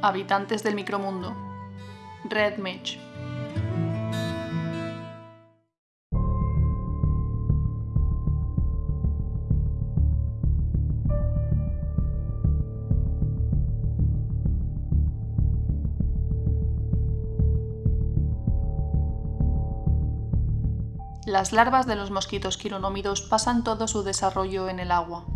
Habitantes del micromundo. Red Mage. Las larvas de los mosquitos quironómidos pasan todo su desarrollo en el agua.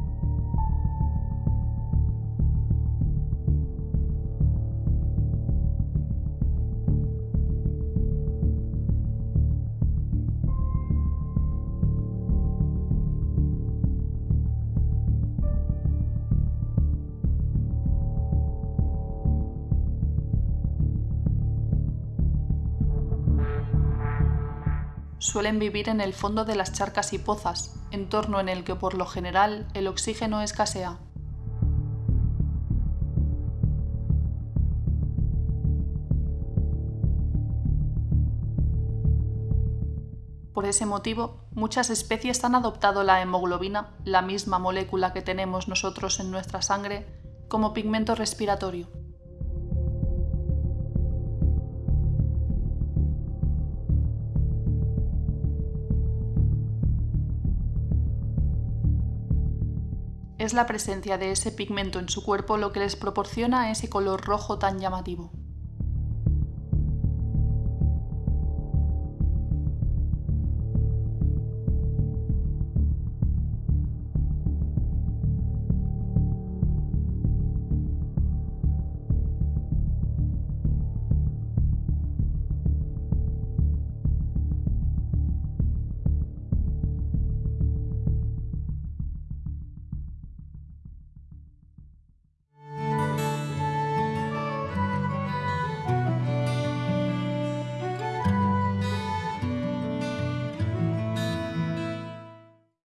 Suelen vivir en el fondo de las charcas y pozas, entorno en el que por lo general el oxígeno escasea. Por ese motivo, muchas especies han adoptado la hemoglobina, la misma molécula que tenemos nosotros en nuestra sangre, como pigmento respiratorio. Es la presencia de ese pigmento en su cuerpo lo que les proporciona ese color rojo tan llamativo.